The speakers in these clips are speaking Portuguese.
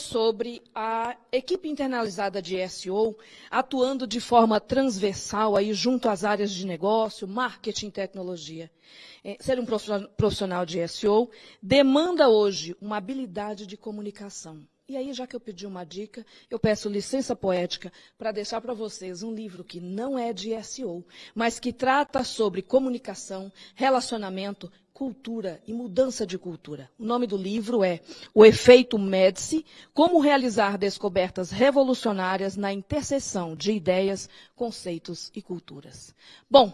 sobre a equipe internalizada de SEO atuando de forma transversal aí junto às áreas de negócio, marketing e tecnologia. É, ser um profissional de SEO demanda hoje uma habilidade de comunicação. E aí, já que eu pedi uma dica, eu peço licença poética para deixar para vocês um livro que não é de SEO, mas que trata sobre comunicação, relacionamento, cultura e mudança de cultura. O nome do livro é O Efeito Médici, Como Realizar Descobertas Revolucionárias na Interseção de Ideias, Conceitos e Culturas. Bom,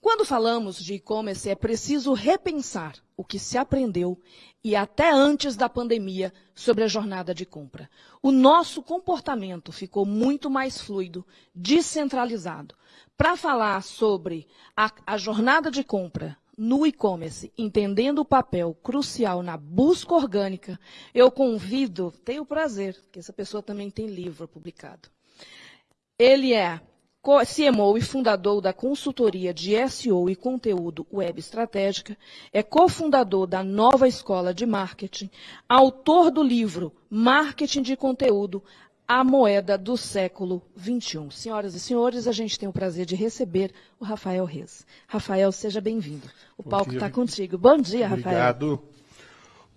quando falamos de e-commerce, é preciso repensar o que se aprendeu e até antes da pandemia sobre a jornada de compra. O nosso comportamento ficou muito mais fluido, descentralizado. Para falar sobre a, a jornada de compra no e-commerce, entendendo o papel crucial na busca orgânica, eu convido, tenho o prazer, que essa pessoa também tem livro publicado. Ele é CMO e fundador da consultoria de SEO e conteúdo web estratégica, é cofundador da Nova Escola de Marketing, autor do livro Marketing de Conteúdo, a moeda do século XXI. Senhoras e senhores, a gente tem o prazer de receber o Rafael Reis. Rafael, seja bem-vindo. O Bom palco está contigo. Bom dia, Obrigado. Rafael. Obrigado.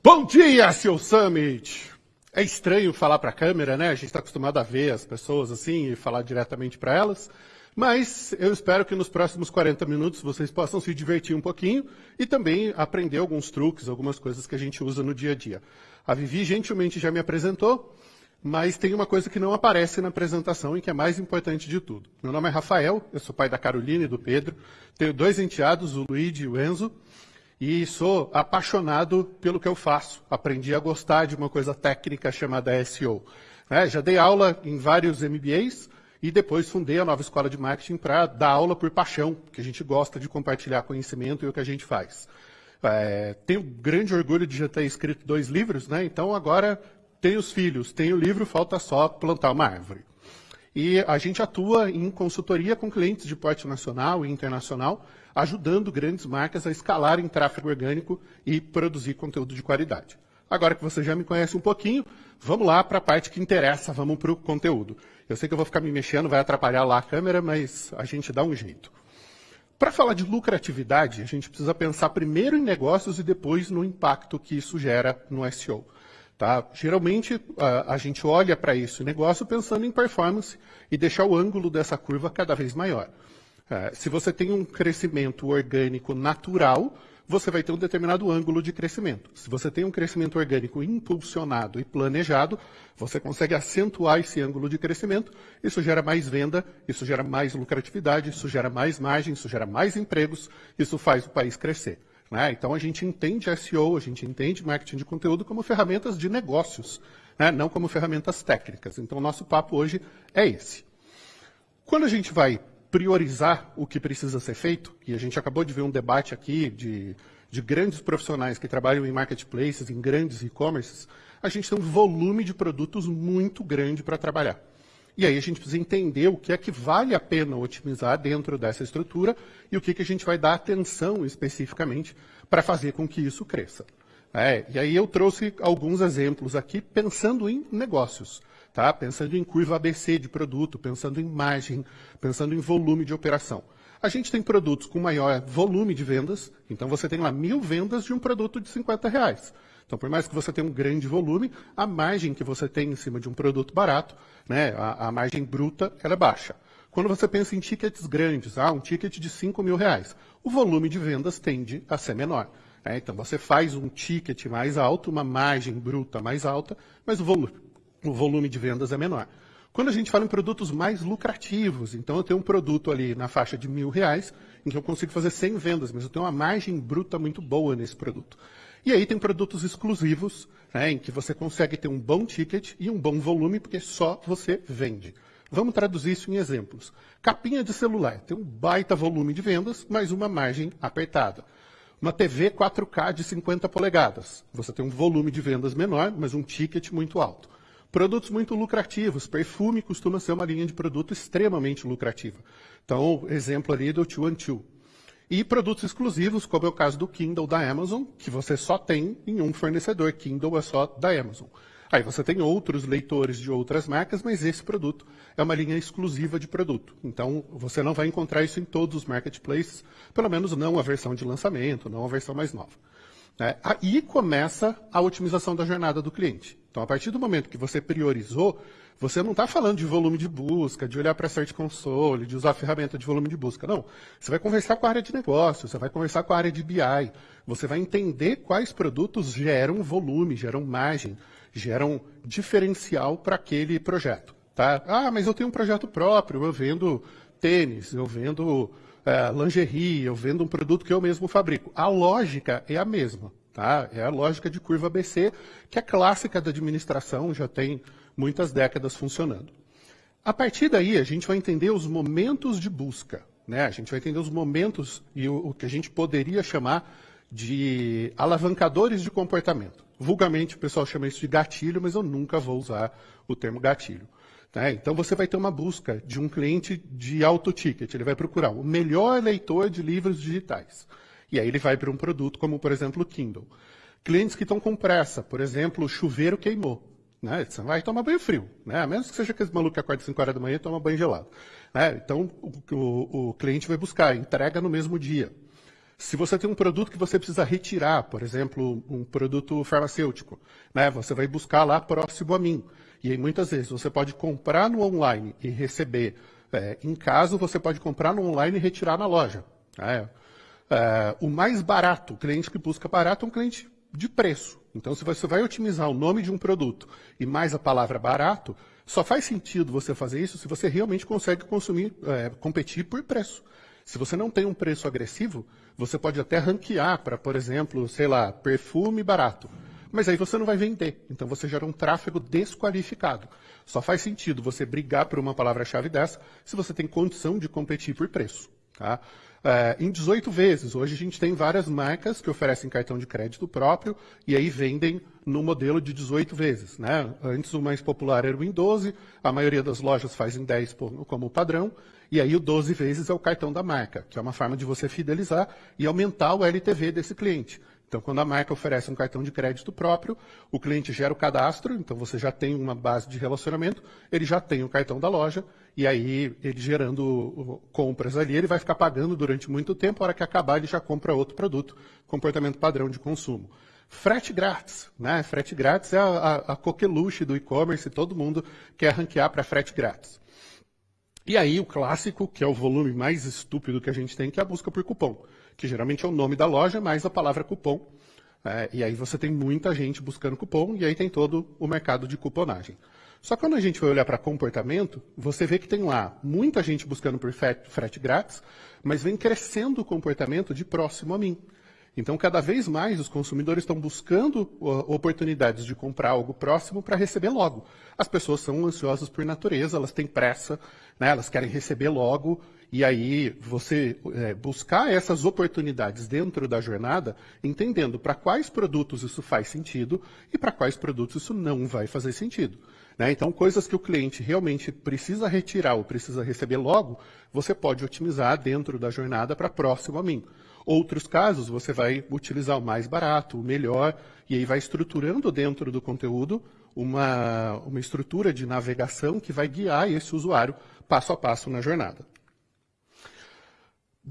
Bom dia, seu Summit! É estranho falar para a câmera, né? A gente está acostumado a ver as pessoas assim e falar diretamente para elas. Mas eu espero que nos próximos 40 minutos vocês possam se divertir um pouquinho e também aprender alguns truques, algumas coisas que a gente usa no dia a dia. A Vivi gentilmente já me apresentou. Mas tem uma coisa que não aparece na apresentação e que é mais importante de tudo. Meu nome é Rafael, eu sou pai da Carolina e do Pedro. Tenho dois enteados, o Luigi e o Enzo. E sou apaixonado pelo que eu faço. Aprendi a gostar de uma coisa técnica chamada SEO. É, já dei aula em vários MBAs e depois fundei a nova escola de marketing para dar aula por paixão, porque a gente gosta de compartilhar conhecimento e o que a gente faz. É, tenho grande orgulho de já ter escrito dois livros, né? então agora tem os filhos, tem o livro, falta só plantar uma árvore. E a gente atua em consultoria com clientes de porte nacional e internacional, ajudando grandes marcas a escalarem tráfego orgânico e produzir conteúdo de qualidade. Agora que você já me conhece um pouquinho, vamos lá para a parte que interessa, vamos para o conteúdo. Eu sei que eu vou ficar me mexendo, vai atrapalhar lá a câmera, mas a gente dá um jeito. Para falar de lucratividade, a gente precisa pensar primeiro em negócios e depois no impacto que isso gera no SEO. Tá? Geralmente, a, a gente olha para esse negócio pensando em performance e deixar o ângulo dessa curva cada vez maior. É, se você tem um crescimento orgânico natural, você vai ter um determinado ângulo de crescimento. Se você tem um crescimento orgânico impulsionado e planejado, você consegue acentuar esse ângulo de crescimento. Isso gera mais venda, isso gera mais lucratividade, isso gera mais margem, isso gera mais empregos, isso faz o país crescer. Né? Então a gente entende SEO, a gente entende marketing de conteúdo como ferramentas de negócios, né? não como ferramentas técnicas. Então nosso papo hoje é esse. Quando a gente vai priorizar o que precisa ser feito, e a gente acabou de ver um debate aqui de, de grandes profissionais que trabalham em marketplaces, em grandes e-commerces, a gente tem um volume de produtos muito grande para trabalhar. E aí a gente precisa entender o que é que vale a pena otimizar dentro dessa estrutura e o que, que a gente vai dar atenção especificamente para fazer com que isso cresça. É, e aí eu trouxe alguns exemplos aqui pensando em negócios, tá? pensando em curva ABC de produto, pensando em margem, pensando em volume de operação. A gente tem produtos com maior volume de vendas, então você tem lá mil vendas de um produto de 50 reais. Então, por mais que você tenha um grande volume, a margem que você tem em cima de um produto barato, né, a, a margem bruta, ela é baixa. Quando você pensa em tickets grandes, ah, um ticket de 5 mil reais, o volume de vendas tende a ser menor. Né? Então, você faz um ticket mais alto, uma margem bruta mais alta, mas o volume, o volume de vendas é menor. Quando a gente fala em produtos mais lucrativos, então eu tenho um produto ali na faixa de mil reais, em que eu consigo fazer 100 vendas, mas eu tenho uma margem bruta muito boa nesse produto. E aí tem produtos exclusivos, né, em que você consegue ter um bom ticket e um bom volume, porque só você vende. Vamos traduzir isso em exemplos. Capinha de celular tem um baita volume de vendas, mas uma margem apertada. Uma TV 4K de 50 polegadas. Você tem um volume de vendas menor, mas um ticket muito alto. Produtos muito lucrativos. Perfume costuma ser uma linha de produto extremamente lucrativa. Então, exemplo ali do Two and Two. E produtos exclusivos, como é o caso do Kindle da Amazon, que você só tem em um fornecedor. Kindle é só da Amazon. Aí você tem outros leitores de outras marcas, mas esse produto é uma linha exclusiva de produto. Então, você não vai encontrar isso em todos os marketplaces, pelo menos não a versão de lançamento, não a versão mais nova. É, aí começa a otimização da jornada do cliente. Então, a partir do momento que você priorizou, você não está falando de volume de busca, de olhar para a Search Console, de usar a ferramenta de volume de busca. Não. Você vai conversar com a área de negócio, você vai conversar com a área de BI, você vai entender quais produtos geram volume, geram margem, geram diferencial para aquele projeto. Tá? Ah, mas eu tenho um projeto próprio, eu vendo tênis, eu vendo é, lingerie, eu vendo um produto que eu mesmo fabrico. A lógica é a mesma. Tá? É a lógica de curva ABC, que é clássica da administração, já tem muitas décadas funcionando. A partir daí, a gente vai entender os momentos de busca. Né? A gente vai entender os momentos e o, o que a gente poderia chamar de alavancadores de comportamento. Vulgarmente, o pessoal chama isso de gatilho, mas eu nunca vou usar o termo gatilho. Tá? Então, você vai ter uma busca de um cliente de alto ticket. Ele vai procurar o melhor leitor de livros digitais. E aí ele vai para um produto como, por exemplo, o Kindle. Clientes que estão com pressa, por exemplo, o chuveiro queimou. Né? Você vai tomar banho frio, né? a menos que seja aquele maluco que acorda às 5 horas da manhã e toma banho gelado. Né? Então, o, o, o cliente vai buscar, entrega no mesmo dia. Se você tem um produto que você precisa retirar, por exemplo, um produto farmacêutico, né, você vai buscar lá próximo a mim. E aí, muitas vezes, você pode comprar no online e receber é, em casa, você pode comprar no online e retirar na loja. Né? É, o mais barato, o cliente que busca barato é um cliente de preço. Então, se você vai otimizar o nome de um produto e mais a palavra barato, só faz sentido você fazer isso se você realmente consegue consumir, é, competir por preço. Se você não tem um preço agressivo, você pode até ranquear para, por exemplo, sei lá, perfume barato. Mas aí você não vai vender. Então você gera um tráfego desqualificado. Só faz sentido você brigar por uma palavra-chave dessa se você tem condição de competir por preço. Tá? É, em 18 vezes. Hoje a gente tem várias marcas que oferecem cartão de crédito próprio e aí vendem no modelo de 18 vezes. Né? Antes o mais popular era o em 12, a maioria das lojas faz em 10 como padrão, e aí o 12 vezes é o cartão da marca, que é uma forma de você fidelizar e aumentar o LTV desse cliente. Então, quando a marca oferece um cartão de crédito próprio, o cliente gera o cadastro, então você já tem uma base de relacionamento, ele já tem o cartão da loja, e aí ele gerando compras ali, ele vai ficar pagando durante muito tempo, a hora que acabar ele já compra outro produto, comportamento padrão de consumo. Frete grátis, né? Frete grátis é a, a, a coqueluche do e-commerce, todo mundo quer ranquear para frete grátis. E aí o clássico, que é o volume mais estúpido que a gente tem, que é a busca por cupom que geralmente é o nome da loja, mais a palavra cupom. É, e aí você tem muita gente buscando cupom, e aí tem todo o mercado de cuponagem. Só que quando a gente vai olhar para comportamento, você vê que tem lá muita gente buscando por frete, grátis, mas vem crescendo o comportamento de próximo a mim. Então, cada vez mais os consumidores estão buscando oportunidades de comprar algo próximo para receber logo. As pessoas são ansiosas por natureza, elas têm pressa, né, elas querem receber logo, e aí você é, buscar essas oportunidades dentro da jornada, entendendo para quais produtos isso faz sentido e para quais produtos isso não vai fazer sentido. Né? Então, coisas que o cliente realmente precisa retirar ou precisa receber logo, você pode otimizar dentro da jornada para próximo a mim. Outros casos, você vai utilizar o mais barato, o melhor, e aí vai estruturando dentro do conteúdo uma, uma estrutura de navegação que vai guiar esse usuário passo a passo na jornada.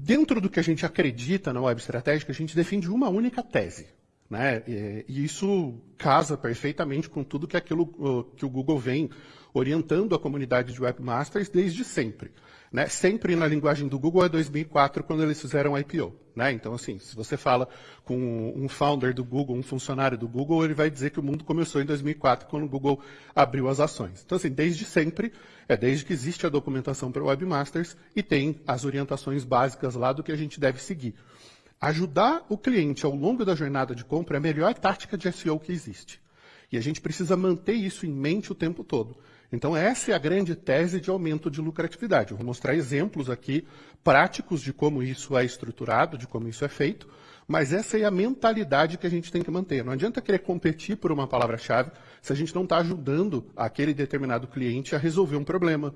Dentro do que a gente acredita na web estratégica, a gente defende uma única tese. Né? E isso casa perfeitamente com tudo que, aquilo, que o Google vem orientando a comunidade de webmasters desde sempre. Né? Sempre na linguagem do Google é 2004, quando eles fizeram IPO. Né? Então, assim, se você fala com um founder do Google, um funcionário do Google, ele vai dizer que o mundo começou em 2004, quando o Google abriu as ações. Então, assim, desde sempre, é desde que existe a documentação para webmasters e tem as orientações básicas lá do que a gente deve seguir. Ajudar o cliente ao longo da jornada de compra é a melhor tática de SEO que existe. E a gente precisa manter isso em mente o tempo todo. Então, essa é a grande tese de aumento de lucratividade. Eu vou mostrar exemplos aqui práticos de como isso é estruturado, de como isso é feito, mas essa é a mentalidade que a gente tem que manter. Não adianta querer competir por uma palavra-chave se a gente não está ajudando aquele determinado cliente a resolver um problema.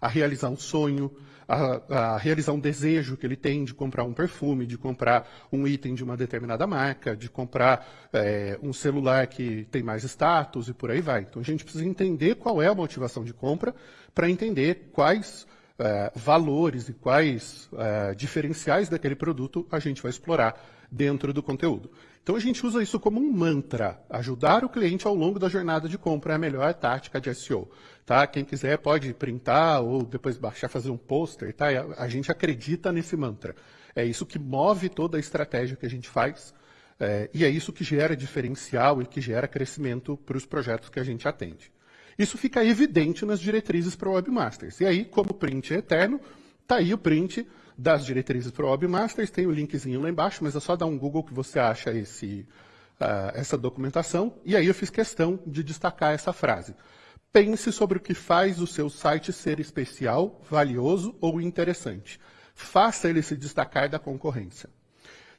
A realizar um sonho, a, a, realizar um desejo que ele tem de comprar um perfume, de comprar um item de uma determinada marca, de comprar é, um celular que tem mais status e por aí vai. Então a gente precisa entender qual é a motivação de compra para entender quais é, valores e quais é, diferenciais daquele produto a gente vai explorar dentro do conteúdo. Então a gente usa isso como um mantra. Ajudar o cliente ao longo da jornada de compra é a melhor tática de SEO. Tá? Quem quiser pode printar ou depois baixar, fazer um pôster. Tá? A gente acredita nesse mantra. É isso que move toda a estratégia que a gente faz. É, e é isso que gera diferencial e que gera crescimento para os projetos que a gente atende. Isso fica evidente nas diretrizes para o Webmasters. E aí, como print é eterno, está aí o print das diretrizes para o Webmasters, tem o linkzinho lá embaixo, mas é só dar um Google que você acha esse, uh, essa documentação. E aí eu fiz questão de destacar essa frase. Pense sobre o que faz o seu site ser especial, valioso ou interessante. Faça ele se destacar da concorrência.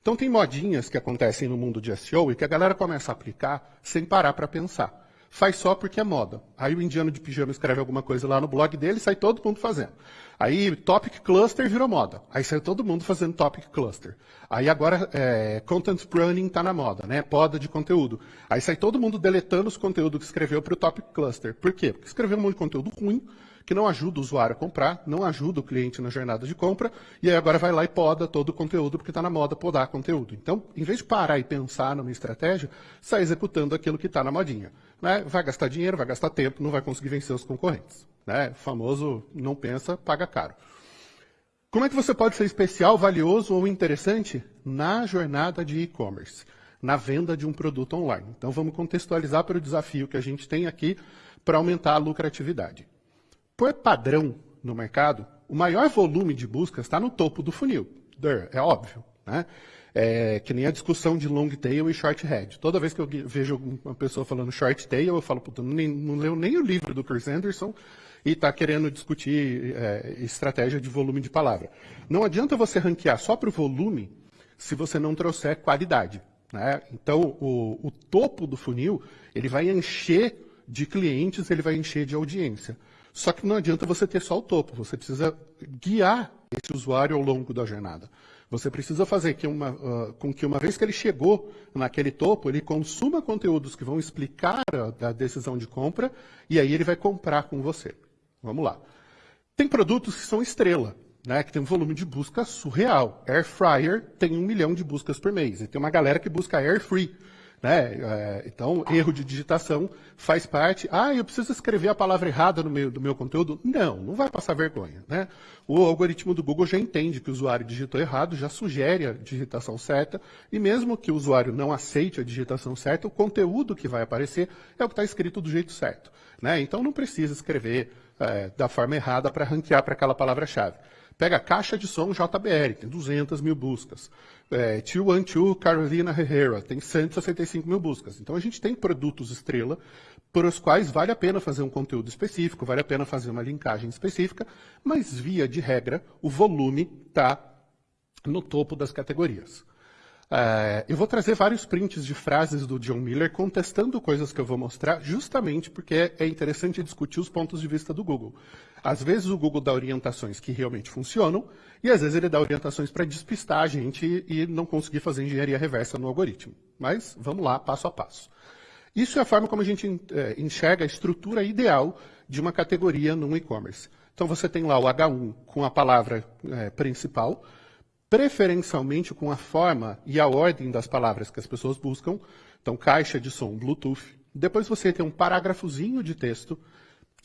Então tem modinhas que acontecem no mundo de SEO e que a galera começa a aplicar sem parar para pensar faz só porque é moda. Aí o indiano de pijama escreve alguma coisa lá no blog dele, sai todo mundo fazendo. Aí Topic Cluster virou moda. Aí sai todo mundo fazendo Topic Cluster. Aí agora é, Content Pruning está na moda, né? Poda de conteúdo. Aí sai todo mundo deletando os conteúdos que escreveu para o Topic Cluster. Por quê? Porque escreveu um monte de conteúdo ruim, que não ajuda o usuário a comprar, não ajuda o cliente na jornada de compra, e aí agora vai lá e poda todo o conteúdo, porque está na moda podar conteúdo. Então, em vez de parar e pensar numa estratégia, sai executando aquilo que está na modinha. Né? Vai gastar dinheiro, vai gastar tempo, não vai conseguir vencer os concorrentes. Né? O famoso não pensa, paga caro. Como é que você pode ser especial, valioso ou interessante na jornada de e-commerce, na venda de um produto online? Então vamos contextualizar para o desafio que a gente tem aqui para aumentar a lucratividade. Por padrão no mercado, o maior volume de buscas está no topo do funil. É óbvio. Né? É, que nem a discussão de long tail e short head. Toda vez que eu vejo uma pessoa falando short tail, eu falo, puta, não, não leu nem o livro do Chris Anderson e está querendo discutir é, estratégia de volume de palavra. Não adianta você ranquear só para o volume se você não trouxer qualidade. Né? Então, o, o topo do funil, ele vai encher de clientes, ele vai encher de audiência. Só que não adianta você ter só o topo, você precisa guiar esse usuário ao longo da jornada. Você precisa fazer que uma, uh, com que, uma vez que ele chegou naquele topo, ele consuma conteúdos que vão explicar a, a decisão de compra e aí ele vai comprar com você. Vamos lá. Tem produtos que são estrela, né, que tem um volume de busca surreal. Air Fryer tem um milhão de buscas por mês. E tem uma galera que busca Air Free. Né? É, então, erro de digitação faz parte. Ah, eu preciso escrever a palavra errada no meio do meu conteúdo? Não, não vai passar vergonha. Né? O algoritmo do Google já entende que o usuário digitou errado, já sugere a digitação certa, e mesmo que o usuário não aceite a digitação certa, o conteúdo que vai aparecer é o que está escrito do jeito certo. Né? Então, não precisa escrever é, da forma errada para ranquear para aquela palavra-chave. Pega a caixa de som JBL, tem 200 mil buscas. É, 212 Carolina Herrera, tem 165 mil buscas. Então a gente tem produtos estrela para os quais vale a pena fazer um conteúdo específico, vale a pena fazer uma linkagem específica, mas via de regra, o volume está no topo das categorias. É, eu vou trazer vários prints de frases do John Miller contestando coisas que eu vou mostrar, justamente porque é interessante discutir os pontos de vista do Google. Às vezes o Google dá orientações que realmente funcionam, e às vezes ele dá orientações para despistar a gente e não conseguir fazer engenharia reversa no algoritmo. Mas vamos lá, passo a passo. Isso é a forma como a gente é, enxerga a estrutura ideal de uma categoria no e-commerce. Então você tem lá o H1 com a palavra é, principal, preferencialmente com a forma e a ordem das palavras que as pessoas buscam. Então, caixa de som Bluetooth. Depois você tem um parágrafozinho de texto,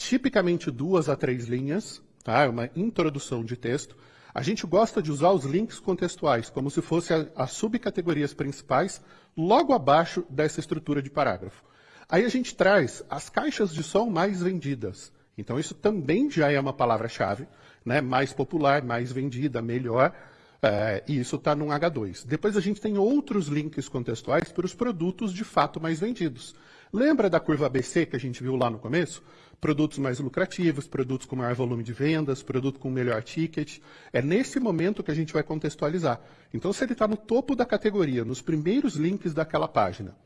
tipicamente duas a três linhas, tá? É uma introdução de texto. A gente gosta de usar os links contextuais, como se fossem as subcategorias principais, logo abaixo dessa estrutura de parágrafo. Aí a gente traz as caixas de som mais vendidas. Então, isso também já é uma palavra-chave, né? mais popular, mais vendida, melhor. É, e isso está num H2. Depois a gente tem outros links contextuais para os produtos de fato mais vendidos. Lembra da curva ABC que a gente viu lá no começo? Produtos mais lucrativos, produtos com maior volume de vendas, produto com melhor ticket. É nesse momento que a gente vai contextualizar. Então, se ele está no topo da categoria, nos primeiros links daquela página,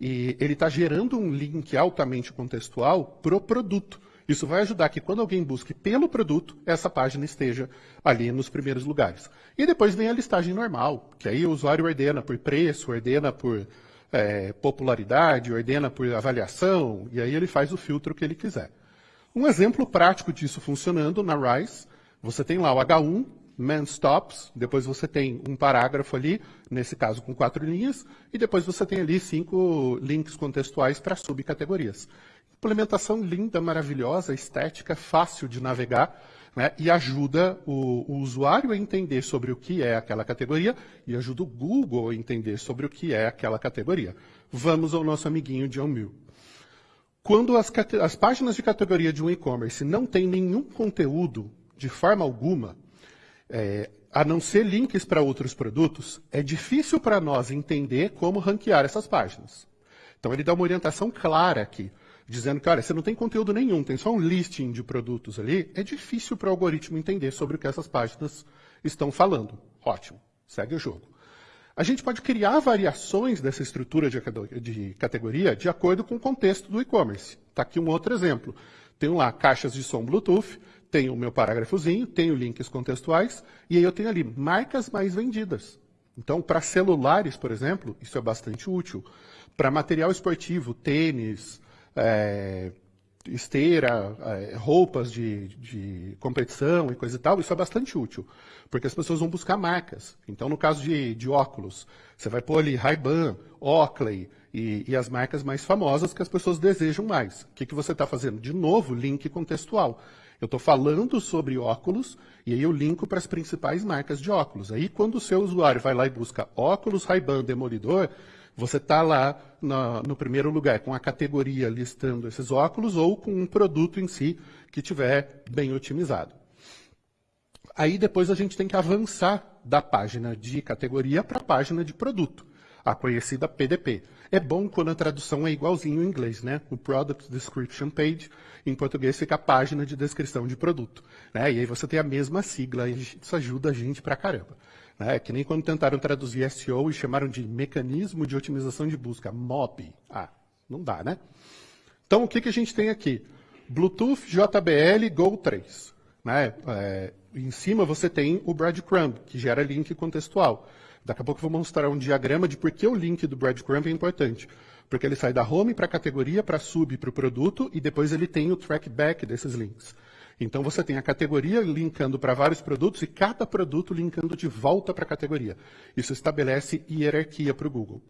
e ele está gerando um link altamente contextual para o produto. Isso vai ajudar que quando alguém busque pelo produto, essa página esteja ali nos primeiros lugares. E depois vem a listagem normal, que aí o usuário ordena por preço, ordena por é, popularidade, ordena por avaliação, e aí ele faz o filtro que ele quiser. Um exemplo prático disso funcionando na Rise, você tem lá o H1, man stops, depois você tem um parágrafo ali, nesse caso com quatro linhas, e depois você tem ali cinco links contextuais para subcategorias. Implementação linda, maravilhosa, estética, fácil de navegar, né, e ajuda o, o, usuário a entender sobre o que é aquela categoria e ajuda o Google a entender sobre o que é aquela categoria. Vamos ao nosso amiguinho John Mill. Quando as, as páginas de categoria de um e-commerce não têm nenhum conteúdo, de forma alguma, é, a não ser links para outros produtos, é difícil para nós entender como ranquear essas páginas. Então ele dá uma orientação clara aqui dizendo que, olha, você não tem conteúdo nenhum, tem só um listing de produtos ali, é difícil para o algoritmo entender sobre o que essas páginas estão falando. Ótimo, segue o jogo. A gente pode criar variações dessa estrutura de categoria de acordo com o contexto do e-commerce. Está aqui um outro exemplo. Tenho lá caixas de som Bluetooth, tenho o meu parágrafozinho, tenho links contextuais, e aí eu tenho ali marcas mais vendidas. Então, para celulares, por exemplo, isso é bastante útil. Para material esportivo, tênis, é, esteira, é, roupas de, de, competição e coisa e tal, isso é bastante útil, porque as pessoas vão buscar marcas. Então, no caso de, de óculos, você vai pôr ali Ray-Ban, Oakley e, e, as marcas mais famosas que as pessoas desejam mais. O que, que você está fazendo? De novo, link contextual. Eu estou falando sobre óculos e aí eu linko para as principais marcas de óculos. Aí, quando o seu usuário vai lá e busca óculos Ray-Ban Demolidor, você está lá no, no, primeiro lugar com a categoria listando esses óculos ou com um produto em si que tiver bem otimizado. Aí depois a gente tem que avançar da página de categoria para a página de produto, a conhecida PDP. É bom quando a tradução é igualzinho em inglês, né? O Product Description Page, em português fica a página de descrição de produto. Né? E aí você tem a mesma sigla, e isso ajuda a gente pra caramba. Né? Que nem quando tentaram traduzir SEO e chamaram de mecanismo de otimização de busca, MOB. Ah, não dá, né? Então, o que, que a gente tem aqui? Bluetooth JBL Go 3. Né? É, em cima você tem o breadcrumb, que gera link contextual. Daqui a pouco eu vou mostrar um diagrama de por que o link do breadcrumb é importante. Porque ele sai da home para a categoria, para sub, para o produto, e depois ele tem o trackback desses links. Então você tem a categoria linkando para vários produtos e cada produto linkando de volta para a categoria. Isso estabelece hierarquia para o Google.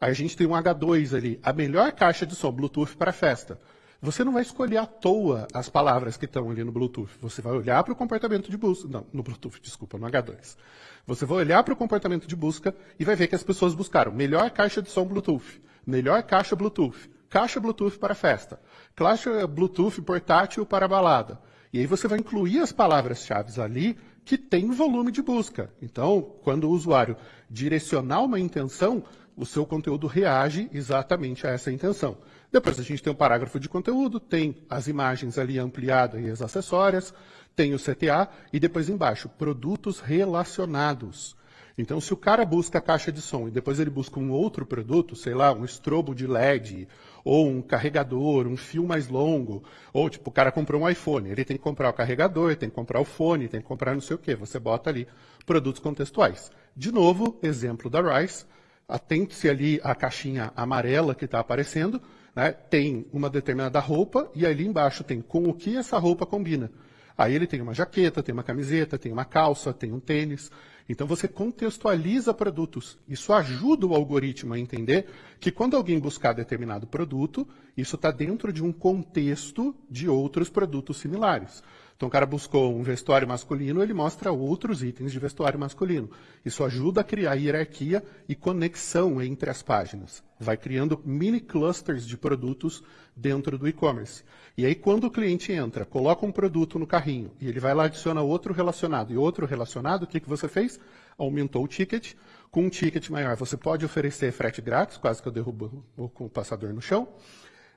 Aí a gente tem um H2 ali, a melhor caixa de som Bluetooth para festa. Você não vai escolher à toa as palavras que estão ali no Bluetooth. Você vai olhar para o comportamento de busca. Não, no Bluetooth, desculpa, no H2. Você vai olhar para o comportamento de busca e vai ver que as pessoas buscaram melhor caixa de som Bluetooth, melhor caixa Bluetooth, caixa Bluetooth para festa, caixa Bluetooth portátil para balada, e aí você vai incluir as palavras-chave ali que tem volume de busca. Então, quando o usuário direcionar uma intenção, o seu conteúdo reage exatamente a essa intenção. Depois a gente tem o um parágrafo de conteúdo, tem as imagens ali ampliadas e as acessórias, tem o CTA e depois embaixo, produtos relacionados. Então, se o cara busca a caixa de som e depois ele busca um outro produto, sei lá, um estrobo de LED, ou um carregador, um fio mais longo, ou tipo, o cara comprou um iPhone, ele tem que comprar o carregador, tem que comprar o fone, tem que comprar não sei o quê. Você bota ali produtos contextuais. De novo, exemplo da Rice, atente-se ali à caixinha amarela que está aparecendo, né? tem uma determinada roupa e ali embaixo tem com o que essa roupa combina. Aí ele tem uma jaqueta, tem uma camiseta, tem uma calça, tem um tênis. Então você contextualiza produtos. Isso ajuda o algoritmo a entender que quando alguém buscar determinado produto, isso está dentro de um contexto de outros produtos similares. Então o cara buscou um vestuário masculino, ele mostra outros itens de vestuário masculino. Isso ajuda a criar hierarquia e conexão entre as páginas. Vai criando mini clusters de produtos dentro do e-commerce. E aí quando o cliente entra, coloca um produto no carrinho e ele vai lá adiciona outro relacionado e outro relacionado, o que, que você fez? Aumentou o ticket. Com um ticket maior, você pode oferecer frete grátis, quase que eu derrubo o passador no chão.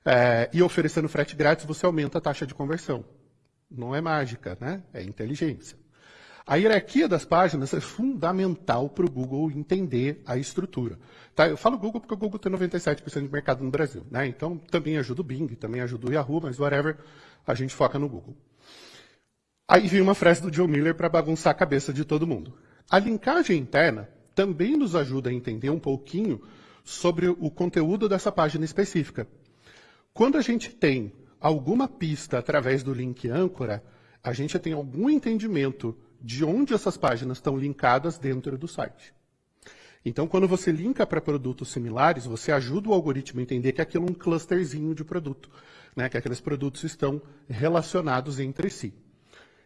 É, e oferecendo frete grátis, você aumenta a taxa de conversão. Não é mágica, né? É inteligência. A hierarquia das páginas é fundamental para o Google entender a estrutura. Tá? Eu falo Google porque o Google tem 97% de mercado no Brasil. Né? Então, também ajuda o Bing, também ajuda o Yahoo, mas whatever, a gente foca no Google. Aí vem uma frase do Joe Miller para bagunçar a cabeça de todo mundo. A linkagem interna também nos ajuda a entender um pouquinho sobre o conteúdo dessa página específica. Quando a gente tem alguma pista através do link âncora, a gente tem algum entendimento de onde essas páginas estão linkadas dentro do site. Então, quando você linka para produtos similares, você ajuda o algoritmo a entender que aquilo é um clusterzinho de produto, né? que aqueles produtos estão relacionados entre si.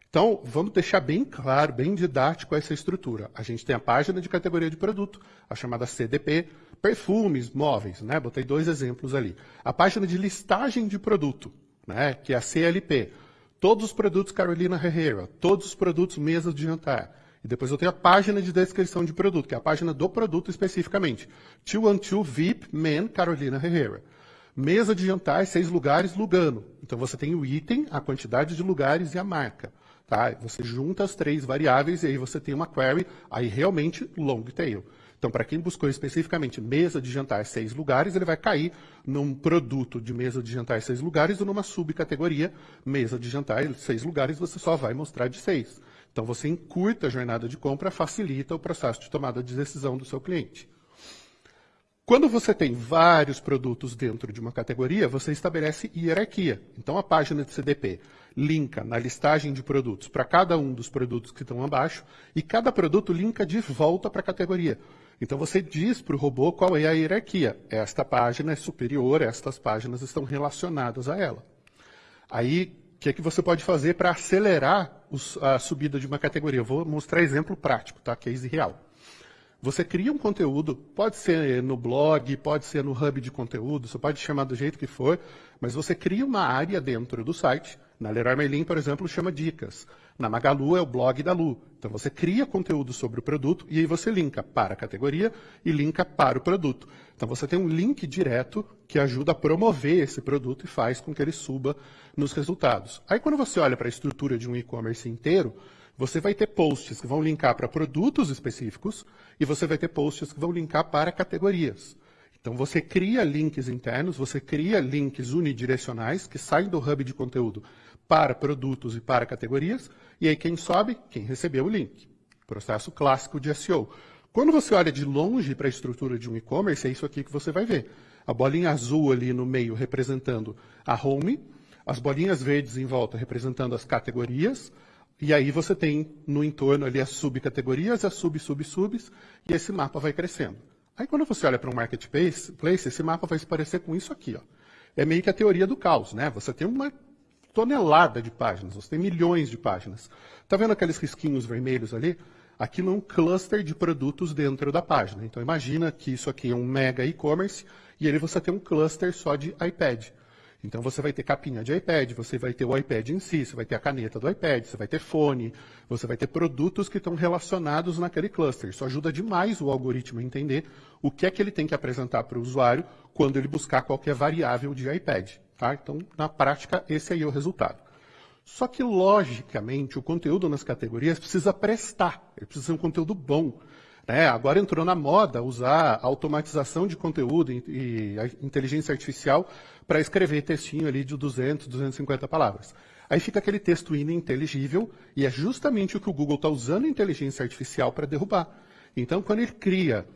Então, vamos deixar bem claro, bem didático essa estrutura. A gente tem a página de categoria de produto, a chamada CDP, perfumes, móveis, né? Botei dois exemplos ali. A página de listagem de produto, né? Que é a CLP. Todos os produtos Carolina Herrera, todos os produtos mesas de jantar. E depois eu tenho a página de descrição de produto, que é a página do produto especificamente. 212 VIP Men Carolina Herrera. Mesa de jantar, seis lugares, Lugano. Então você tem o item, a quantidade de lugares e a marca. Tá? Você junta as três variáveis e aí você tem uma query, aí realmente long tail. Então, para quem buscou especificamente mesa de jantar seis lugares, ele vai cair num produto de mesa de jantar seis lugares ou numa subcategoria mesa de jantar seis lugares, você só vai mostrar de seis. Então, você encurta a jornada de compra, facilita o processo de tomada de decisão do seu cliente. Quando você tem vários produtos dentro de uma categoria, você estabelece hierarquia. Então, a página de CDP linka na listagem de produtos para cada um dos produtos que estão abaixo e cada produto linka de volta para a categoria. Então, você diz para o robô qual é a hierarquia. Esta página é superior, estas páginas estão relacionadas a ela. Aí, o que, é que você pode fazer para acelerar a subida de uma categoria? Eu vou mostrar exemplo prático, tá? case real. Você cria um conteúdo, pode ser no blog, pode ser no hub de conteúdo, você pode chamar do jeito que for, mas você cria uma área dentro do site. Na Leroy Merlin, por exemplo, chama dicas. Na Magalu é o blog da Lu. Então você cria conteúdo sobre o produto e aí você linka para a categoria e linka para o produto. Então você tem um link direto que ajuda a promover esse produto e faz com que ele suba nos resultados. Aí quando você olha para a estrutura de um e-commerce inteiro, você vai ter posts que vão linkar para produtos específicos e você vai ter posts que vão linkar para categorias. Então você cria links internos, você cria links unidirecionais que saem do hub de conteúdo para produtos e para categorias, e aí quem sobe? Quem recebeu o link. Processo clássico de SEO. Quando você olha de longe para a estrutura de um e-commerce, é isso aqui que você vai ver. A bolinha azul ali no meio representando a home, as bolinhas verdes em volta representando as categorias, e aí você tem no entorno ali as subcategorias, as sub-sub-subs, e esse mapa vai crescendo. Aí quando você olha para um marketplace, esse mapa vai se parecer com isso aqui. Ó. É meio que a teoria do caos, né? Você tem uma tonelada de páginas, você tem milhões de páginas. Está vendo aqueles risquinhos vermelhos ali? Aquilo é um cluster de produtos dentro da página. Então imagina que isso aqui é um mega e-commerce e ali você tem um cluster só de iPad. Então você vai ter capinha de iPad, você vai ter o iPad em si, você vai ter a caneta do iPad, você vai ter fone, você vai ter produtos que estão relacionados naquele cluster. Isso ajuda demais o algoritmo a entender o que é que ele tem que apresentar para o usuário quando ele buscar qualquer variável de iPad. Tá? Então, na prática, esse aí é o resultado. Só que, logicamente, o conteúdo nas categorias precisa prestar, ele precisa ser um conteúdo bom. Né? Agora entrou na moda usar automatização de conteúdo e, inteligência artificial para escrever textinho ali de 200, 250 palavras. Aí fica aquele texto ininteligível, e é justamente o que o Google está usando a inteligência artificial para derrubar. Então, quando ele cria,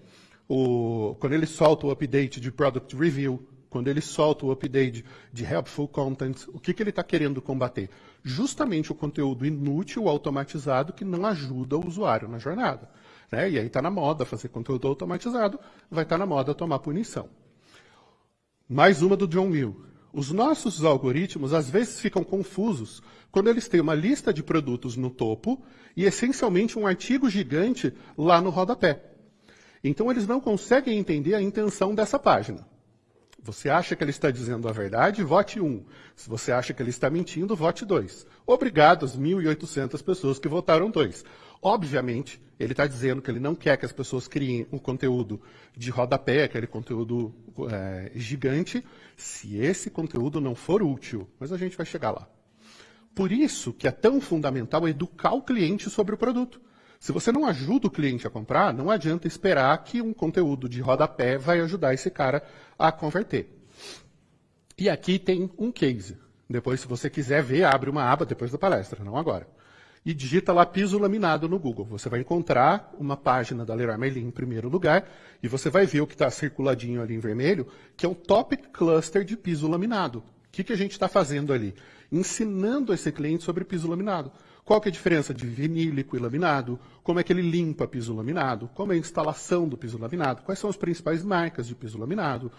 o, quando ele solta o update de Product Review, quando ele solta o update de Helpful Content, o que, que ele está querendo combater? Justamente o conteúdo inútil, automatizado, que não ajuda o usuário na jornada. Né? E aí está na moda fazer conteúdo automatizado, vai estar tá na moda tomar punição. Mais uma do John Mill. Os nossos algoritmos às vezes ficam confusos quando eles têm uma lista de produtos no topo e essencialmente um artigo gigante lá no rodapé. Então eles não conseguem entender a intenção dessa página. Você acha que ele está dizendo a verdade? Vote 1. Se você acha que ele está mentindo, vote 2. Obrigado às 1.800 pessoas que votaram 2. Obviamente, ele está dizendo que ele não quer que as pessoas criem um conteúdo de rodapé, aquele conteúdo é, gigante, se esse conteúdo não for útil. Mas a gente vai chegar lá. Por isso que é tão fundamental educar o cliente sobre o produto. Se você não ajuda o cliente a comprar, não adianta esperar que um conteúdo de rodapé vai ajudar esse cara a converter. E aqui tem um case. Depois, se você quiser ver, abre uma aba depois da palestra, não agora. E digita lá piso laminado no Google. Você vai encontrar uma página da Leroy Merlin em primeiro lugar e você vai ver o que está circuladinho ali em vermelho, que é um Topic Cluster de piso laminado. O que, que a gente está fazendo ali? Ensinando esse cliente sobre piso laminado. Qual que é a diferença de vinílico e laminado? Como é que ele limpa piso laminado? Como é a instalação do piso laminado? Quais são as principais marcas de piso laminado?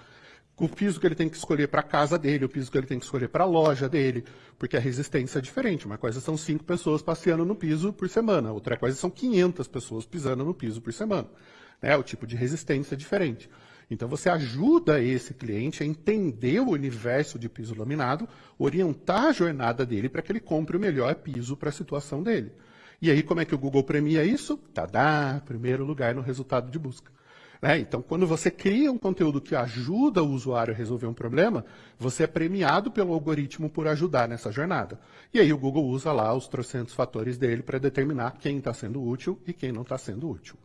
O piso que ele tem que escolher para a casa dele, o piso que ele tem que escolher para a loja dele, porque a resistência é diferente. Uma coisa são cinco pessoas passeando no piso por semana, outra coisa são 500 pessoas pisando no piso por semana. Né? O tipo de resistência é diferente. Então você ajuda esse cliente a entender o universo de piso laminado, orientar a jornada dele para que ele compre o melhor piso para a situação dele. E aí como é que o Google premia isso? Tadá, primeiro lugar no resultado de busca. Né? Então, quando você cria um conteúdo que ajuda o usuário a resolver um problema, você é premiado pelo algoritmo por ajudar nessa jornada. E aí o Google usa lá os trocentos fatores dele para determinar quem está sendo útil e quem não está sendo útil.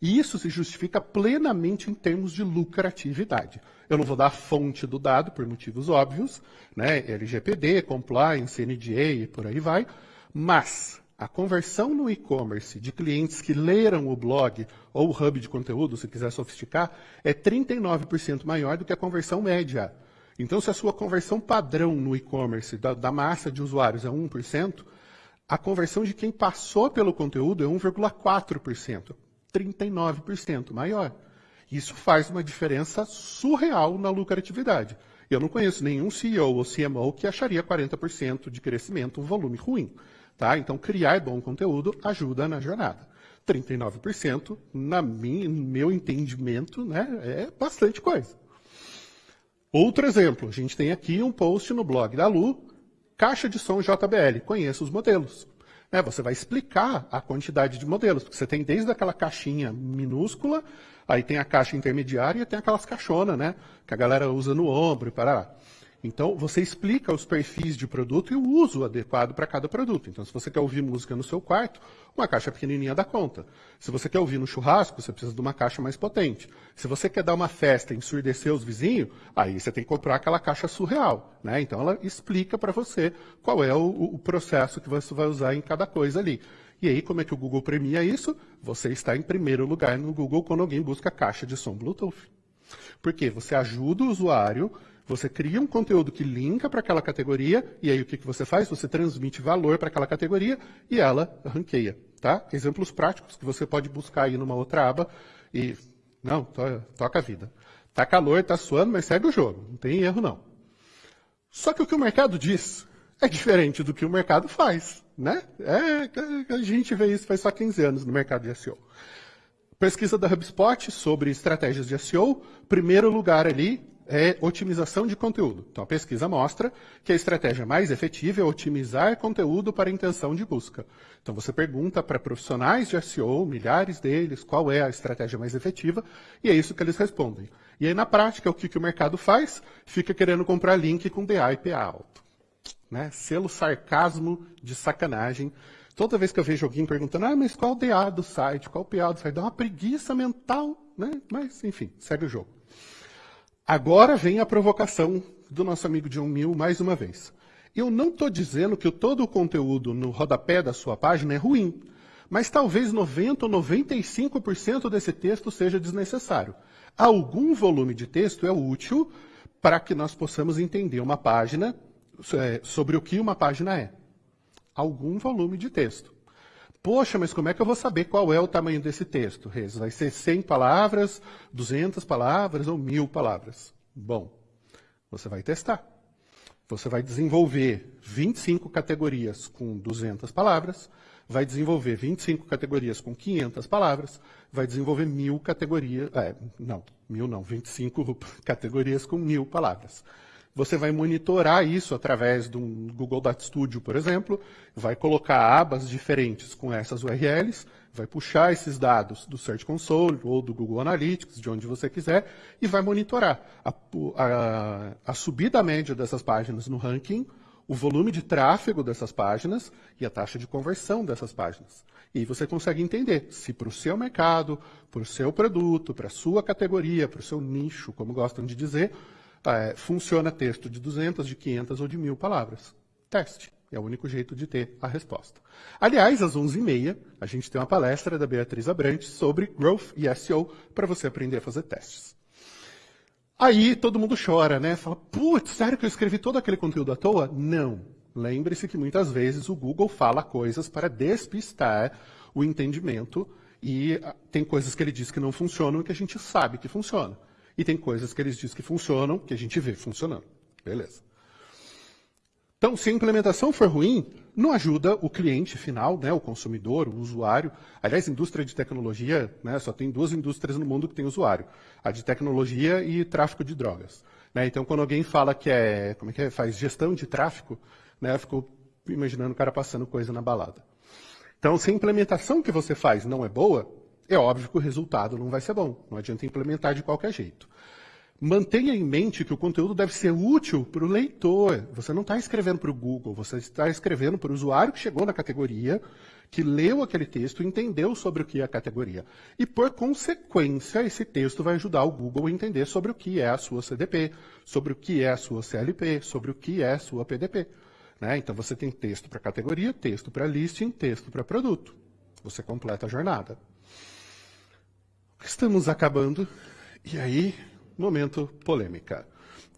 E isso se justifica plenamente em termos de lucratividade. Eu não vou dar a fonte do dado por motivos óbvios, né? LGPD, compliance, NDA e por aí vai, mas a conversão no e-commerce de clientes que leram o blog ou o hub de conteúdo, se quiser sofisticar, é 39% maior do que a conversão média. Então, se a sua conversão padrão no e-commerce da, da, massa de usuários é 1%, a conversão de quem passou pelo conteúdo é 1,4%. 39% maior. Isso faz uma diferença surreal na lucratividade. Eu não conheço nenhum CEO ou CMO que acharia 40% de crescimento um volume ruim. Tá? Então, criar bom conteúdo ajuda na jornada. 39%, na no meu entendimento, né, é bastante coisa. Outro exemplo, a gente tem aqui um post no blog da Lu, caixa de som JBL, conheça os modelos. Né, você vai explicar a quantidade de modelos, porque você tem desde aquela caixinha minúscula, aí tem a caixa intermediária e tem aquelas caixonas, né, que a galera usa no ombro e para então, você explica os perfis de produto e o uso adequado para cada produto. Então, se você quer ouvir música no seu quarto, uma caixa pequenininha dá conta. Se você quer ouvir no churrasco, você precisa de uma caixa mais potente. Se você quer dar uma festa e ensurdecer os vizinhos, aí você tem que comprar aquela caixa surreal. Né? Então, ela explica para você qual é o, o processo que você vai usar em cada coisa ali. E aí, como é que o Google premia isso? Você está em primeiro lugar no Google quando alguém busca caixa de som Bluetooth. Porque você ajuda o usuário você cria um conteúdo que linka para aquela categoria, e aí o que, que você faz? Você transmite valor para aquela categoria e ela ranqueia. Tá? Exemplos práticos que você pode buscar aí numa outra aba e. Não, to, toca a vida. Tá calor, tá suando, mas segue o jogo. Não tem erro, não. Só que o que o mercado diz é diferente do que o mercado faz. Né? É, a gente vê isso faz só 15 anos no mercado de SEO. Pesquisa da HubSpot sobre estratégias de SEO, primeiro lugar ali, é otimização de conteúdo. Então, a pesquisa mostra que a estratégia mais efetiva é otimizar conteúdo para intenção de busca. Então, você pergunta para profissionais de SEO, milhares deles, qual é a estratégia mais efetiva, e é isso que eles respondem. E aí, na prática, o que, que o mercado faz? Fica querendo comprar link com DA e PA alto. Né? Selo sarcasmo de sacanagem. Toda vez que eu vejo alguém perguntando, ah, mas qual o DA do site, qual o PA do site, dá uma preguiça mental, né? Mas, enfim, segue o jogo. Agora vem a provocação do nosso amigo John Mill mais uma vez. Eu não estou dizendo que todo o conteúdo no rodapé da sua página é ruim, mas talvez 90 ou 95% desse texto seja desnecessário. Algum volume de texto é útil para que nós possamos entender uma página é, sobre o que uma página é. Algum volume de texto. Poxa, mas como é que eu vou saber qual é o tamanho desse texto, Rez? Vai ser 100 palavras, 200 palavras ou 1000 palavras? Bom, você vai testar. Você vai desenvolver 25 categorias com 200 palavras, vai desenvolver 25 categorias com 500 palavras, vai desenvolver mil categorias, é, não, mil não, 25 categorias com mil palavras. Você vai monitorar isso através do Google Data Studio, por exemplo, vai colocar abas diferentes com essas URLs, vai puxar esses dados do Search Console ou do Google Analytics, de onde você quiser, e vai monitorar a, a, a subida média dessas páginas no ranking, o volume de tráfego dessas páginas e a taxa de conversão dessas páginas. E você consegue entender se para o seu mercado, para o seu produto, para a sua categoria, para o seu nicho, como gostam de dizer, é, funciona texto de 200, de 500 ou de 1.000 palavras. Teste. É o único jeito de ter a resposta. Aliás, às 11h30, a gente tem uma palestra da Beatriz Abrantes sobre Growth e SEO para você aprender a fazer testes. Aí todo mundo chora, né? Fala, putz, sério que eu escrevi todo aquele conteúdo à toa? Não. Lembre-se que muitas vezes o Google fala coisas para despistar o entendimento e ah, tem coisas que ele diz que não funcionam e que a gente sabe que funciona. E tem coisas que ele diz que funcionam que a gente vê funcionando. Beleza. Então, se a implementação for ruim, não ajuda o cliente final, né, o consumidor, o usuário. Aliás, indústria de tecnologia, né, só tem duas indústrias no mundo que tem usuário: a de tecnologia e tráfico de drogas. Né? Então, quando alguém fala que é, como é que é, faz gestão de tráfico, né, eu fico imaginando o cara passando coisa na balada. Então, se a implementação que você faz não é boa, é óbvio que o resultado não vai ser bom. Não adianta implementar de qualquer jeito. Mantenha em mente que o conteúdo deve ser útil para o leitor. Você não está escrevendo para o Google, você está escrevendo para o usuário que chegou na categoria, que leu aquele texto e entendeu sobre o que é a categoria. E, por consequência, esse texto vai ajudar o Google a entender sobre o que é a sua CDP, sobre o que é a sua CLP, sobre o que é a sua PDP. Né? Então, você tem texto para categoria, texto para listing, texto para produto. Você completa a jornada. Estamos acabando. E aí, momento polêmica.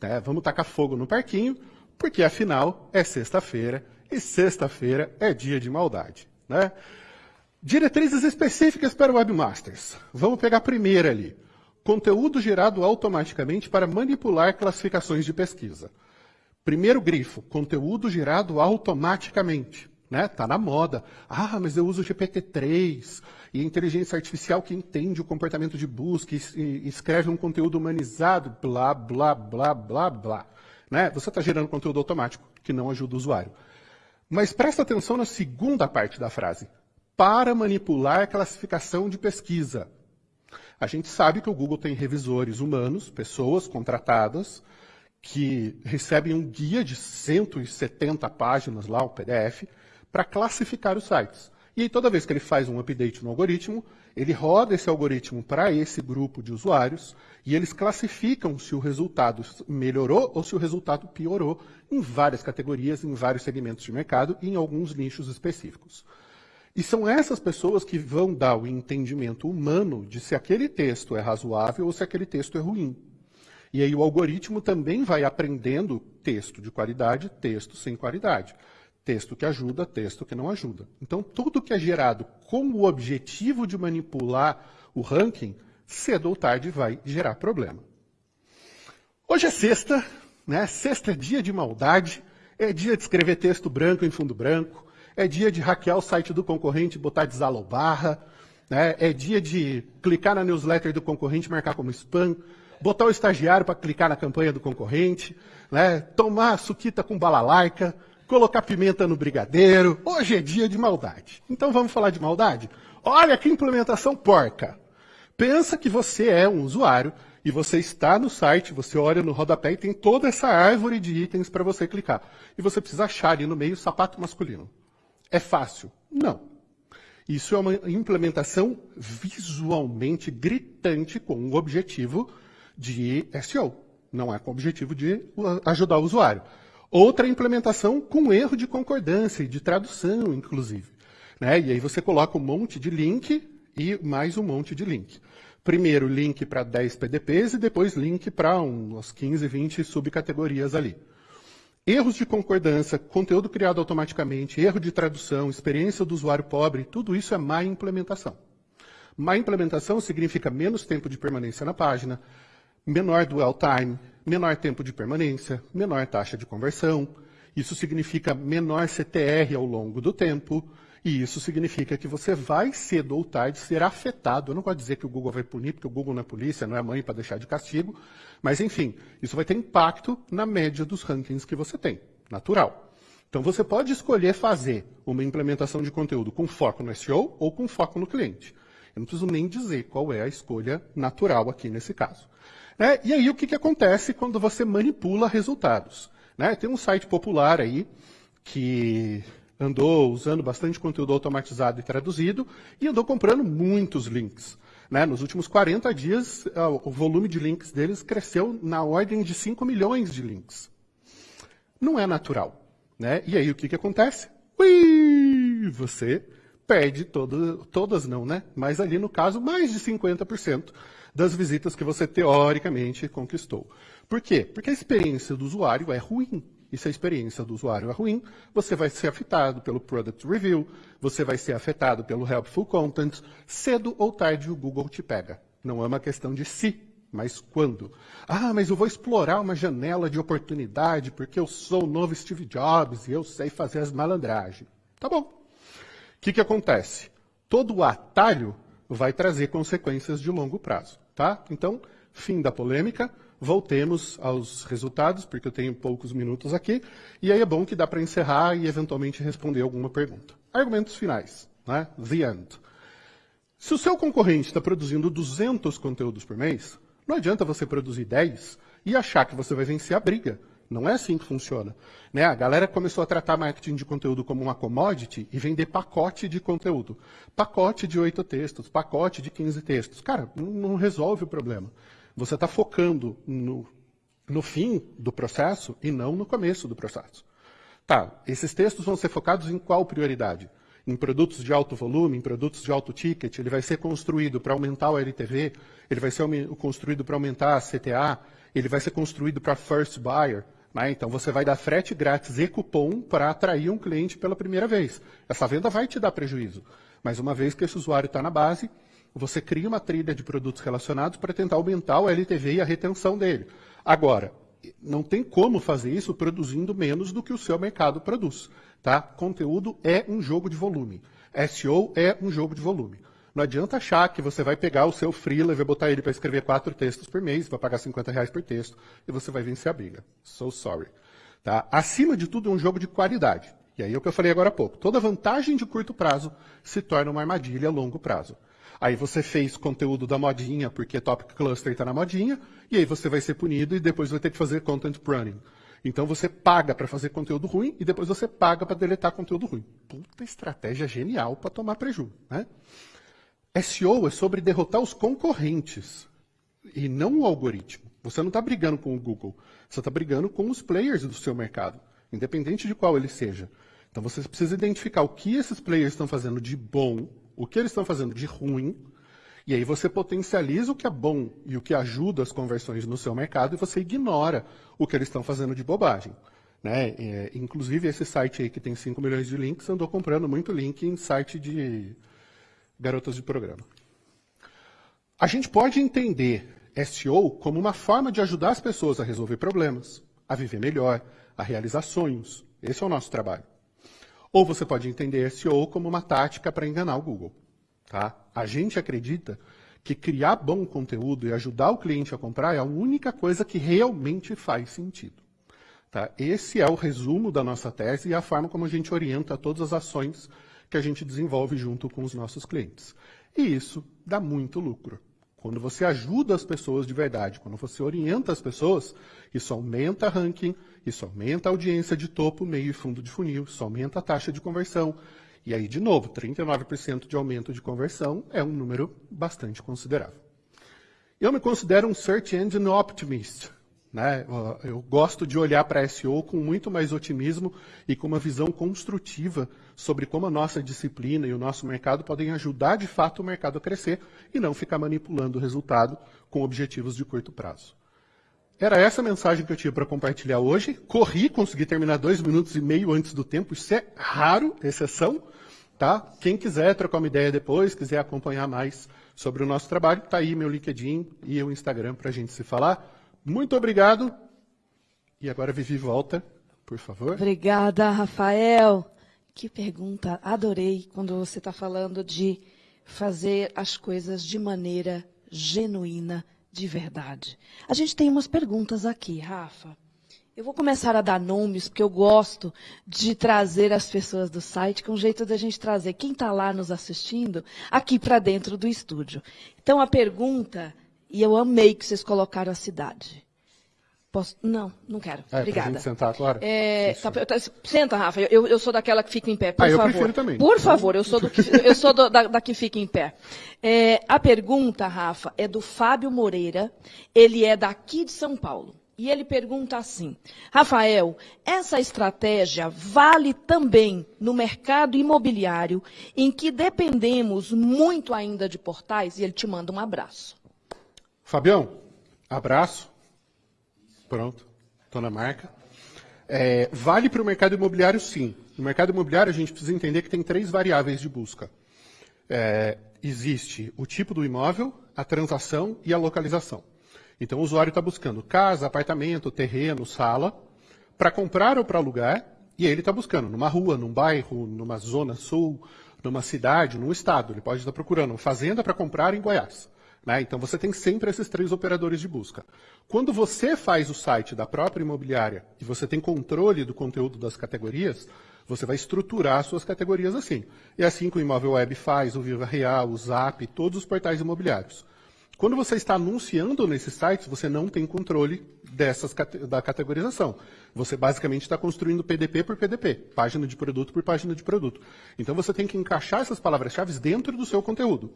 É, vamos tacar fogo no parquinho, porque afinal é sexta-feira e sexta-feira é dia de maldade. Né? Diretrizes específicas para webmasters. Vamos pegar a primeira ali. Conteúdo gerado automaticamente para manipular classificações de pesquisa. Primeiro grifo, conteúdo gerado automaticamente né? Tá na moda. Ah, mas eu uso GPT-3 e inteligência artificial que entende o comportamento de busca e, escreve um conteúdo humanizado, blá, blá, blá, blá, blá. Né? Você está gerando conteúdo automático que não ajuda o usuário. Mas presta atenção na segunda parte da frase. Para manipular a classificação de pesquisa. A gente sabe que o Google tem revisores humanos, pessoas contratadas, que recebem um guia de 170 páginas lá, o PDF, para classificar os sites. E aí, toda vez que ele faz um update no algoritmo, ele roda esse algoritmo para esse grupo de usuários e eles classificam se o resultado melhorou ou se o resultado piorou em várias categorias, em vários segmentos de mercado e em alguns nichos específicos. E são essas pessoas que vão dar o entendimento humano de se aquele texto é razoável ou se aquele texto é ruim. E aí o algoritmo também vai aprendendo texto de qualidade, texto sem qualidade. Texto que ajuda, texto que não ajuda. Então, tudo que é gerado com o objetivo de manipular o ranking, cedo ou tarde vai gerar problema. Hoje é sexta, né? Sexta é dia de maldade, é dia de escrever texto branco em fundo branco, é dia de hackear o site do concorrente e botar desalobarra, né? é dia de clicar na newsletter do concorrente e marcar como spam, botar o estagiário para clicar na campanha do concorrente, né? tomar suquita com balalaica, colocar pimenta no brigadeiro. Hoje é dia de maldade. Então vamos falar de maldade? Olha que implementação porca. Pensa que você é um usuário e você está no site, você olha no rodapé e tem toda essa árvore de itens para você clicar. E você precisa achar ali no meio sapato masculino. É fácil? Não. Isso é uma implementação visualmente gritante com o objetivo de SEO. Não é com o objetivo de ajudar o usuário. Outra implementação com erro de concordância e de tradução, inclusive. Né? E aí você coloca um monte de link e mais um monte de link. Primeiro link para 10 PDPs e depois link para umas 15, 20 subcategorias ali. Erros de concordância, conteúdo criado automaticamente, erro de tradução, experiência do usuário pobre, tudo isso é má implementação. Má implementação significa menos tempo de permanência na página, menor dwell time, menor tempo de permanência, menor taxa de conversão. Isso significa menor CTR ao longo do tempo. E isso significa que você vai cedo ou tarde ser afetado. Eu não vou dizer que o Google vai punir, porque o Google não é polícia, não é mãe para deixar de castigo. Mas, enfim, isso vai ter impacto na média dos rankings que você tem. Natural. Então, você pode escolher fazer uma implementação de conteúdo com foco no SEO ou com foco no cliente. Eu não preciso nem dizer qual é a escolha natural aqui nesse caso. Né? E aí o que, que acontece quando você manipula resultados? Né? Tem um site popular aí que andou usando bastante conteúdo automatizado e traduzido e andou comprando muitos links. Né? Nos últimos 40 dias, o volume de links deles cresceu na ordem de 5 milhões de links. Não é natural. Né? E aí o que, que acontece? Ui, você perde todo, todas não, né? Mas ali no caso, mais de 50% das visitas que você teoricamente conquistou. Por quê? Porque a experiência do usuário é ruim. E se a experiência do usuário é ruim, você vai ser afetado pelo Product Review, você vai ser afetado pelo Helpful Content. Cedo ou tarde o Google te pega. Não é uma questão de se, mas quando. Ah, mas eu vou explorar uma janela de oportunidade porque eu sou o novo Steve Jobs e eu sei fazer as malandragens. Tá bom, o que, que acontece? Todo atalho vai trazer consequências de longo prazo. Tá? Então, fim da polêmica, voltemos aos resultados, porque eu tenho poucos minutos aqui, e aí é bom que dá para encerrar e eventualmente responder alguma pergunta. Argumentos finais. Né? The end. Se o seu concorrente está produzindo 200 conteúdos por mês, não adianta você produzir 10 e achar que você vai vencer a briga. Não é assim que funciona. Né? A galera começou a tratar marketing de conteúdo como uma commodity e vender pacote de conteúdo. Pacote de oito textos, pacote de 15 textos. Cara, não resolve o problema. Você está focando no, no fim do processo e não no começo do processo. Tá, esses textos vão ser focados em qual prioridade? Em produtos de alto volume, em produtos de alto ticket, ele vai ser construído para aumentar o LTV, ele vai ser construído para aumentar a CTA, ele vai ser construído para first buyer. Né? Então, você vai dar frete grátis e cupom para atrair um cliente pela primeira vez. Essa venda vai te dar prejuízo. Mas uma vez que esse usuário está na base, você cria uma trilha de produtos relacionados para tentar aumentar o LTV e a retenção dele. Agora, não tem como fazer isso produzindo menos do que o seu mercado produz. Tá? Conteúdo é um jogo de volume. SEO é um jogo de volume. Não adianta achar que você vai pegar o seu freela e vai botar ele para escrever quatro textos por mês, vai pagar 50 reais por texto e você vai vencer a briga. So sorry. Tá? Acima de tudo, é um jogo de qualidade. E aí é o que eu falei agora há pouco. Toda vantagem de curto prazo se torna uma armadilha a longo prazo. Aí você fez conteúdo da modinha, porque Topic Cluster está na modinha, e aí você vai ser punido e depois vai ter que fazer content pruning. Então você paga para fazer conteúdo ruim e depois você paga para deletar conteúdo ruim. Puta estratégia genial para tomar prejuízo, né? SEO é sobre derrotar os concorrentes e não o algoritmo. Você não está brigando com o Google, você está brigando com os players do seu mercado, independente de qual ele seja. Então você precisa identificar o que esses players estão fazendo de bom, o que eles estão fazendo de ruim, e aí você potencializa o que é bom e o que ajuda as conversões no seu mercado e você ignora o que eles estão fazendo de bobagem. Né? É, inclusive, esse site aí que tem 5 milhões de links andou comprando muito link em site de garotas de programa. A gente pode entender SEO como uma forma de ajudar as pessoas a resolver problemas, a viver melhor, a realizar sonhos. Esse é o nosso trabalho. Ou você pode entender SEO como uma tática para enganar o Google. Tá? A gente acredita que criar bom conteúdo e ajudar o cliente a comprar é a única coisa que realmente faz sentido. Tá? Esse é o resumo da nossa tese e a forma como a gente orienta todas as ações que a gente desenvolve junto com os nossos clientes. E isso dá muito lucro. Quando você ajuda as pessoas de verdade, quando você orienta as pessoas, isso aumenta ranking, isso aumenta a audiência de topo, meio e fundo de funil, isso aumenta a taxa de conversão. E aí, de novo, 39% de aumento de conversão é um número bastante considerável. Eu me considero um Search Engine Optimist. Né? Eu gosto de olhar para SEO com muito mais otimismo e com uma visão construtiva sobre como a nossa disciplina e o nosso mercado podem ajudar de fato o mercado a crescer e não ficar manipulando o resultado com objetivos de curto prazo. Era essa a mensagem que eu tinha para compartilhar hoje. Corri, consegui terminar dois minutos e meio antes do tempo. Isso é raro, exceção. Tá? Quem quiser trocar uma ideia depois, quiser acompanhar mais sobre o nosso trabalho, está aí meu LinkedIn e o Instagram para a gente se falar. Muito obrigado. E agora Vivi volta, por favor. Obrigada, Rafael. Que pergunta. Adorei quando você está falando de fazer as coisas de maneira genuína, de verdade. A gente tem umas perguntas aqui, Rafa. Eu vou começar a dar nomes, porque eu gosto de trazer as pessoas do site, que é um jeito da gente trazer quem está lá nos assistindo aqui para dentro do estúdio. Então, a pergunta e eu amei que vocês colocaram a cidade. Posso? Não, não quero. É, Obrigada. Gente sentar agora? É, tá- tá- senta, Rafa. Eu, eu sou daquela que fica em pé, por Ah, eu favor. prefiro também. Por favor, eu sou, do que, eu sou do- da, da que fica em pé. É, a pergunta, Rafa, é do Fábio Moreira. Ele é daqui de São Paulo. E ele pergunta assim: Rafael, essa estratégia vale também no mercado imobiliário, em que dependemos muito ainda de portais? E ele te manda um abraço. Fabião, abraço. Pronto, estou na marca. É, vale para o mercado imobiliário, sim. No mercado imobiliário, a gente precisa entender que tem três variáveis de busca. É, existe o tipo do imóvel, a transação e a localização. Então, o usuário está buscando casa, apartamento, terreno, sala, para comprar ou para alugar, e ele está buscando numa rua, num bairro, numa zona sul, numa cidade, num estado. Ele pode estar procurando uma fazenda para comprar em Goiás. Né? Então, você tem sempre esses três operadores de busca. Quando você faz o site da própria imobiliária e você tem controle do conteúdo das categorias, você vai estruturar suas categorias assim. E é assim que o Imóvel Web faz, o Viva Real, o Zap, todos os portais imobiliários. Quando você está anunciando nesses sites, você não tem controle dessas da categorização. Você basicamente está construindo PDP por PDP, página de produto por página de produto. Então você tem que encaixar essas palavras-chave dentro do seu conteúdo.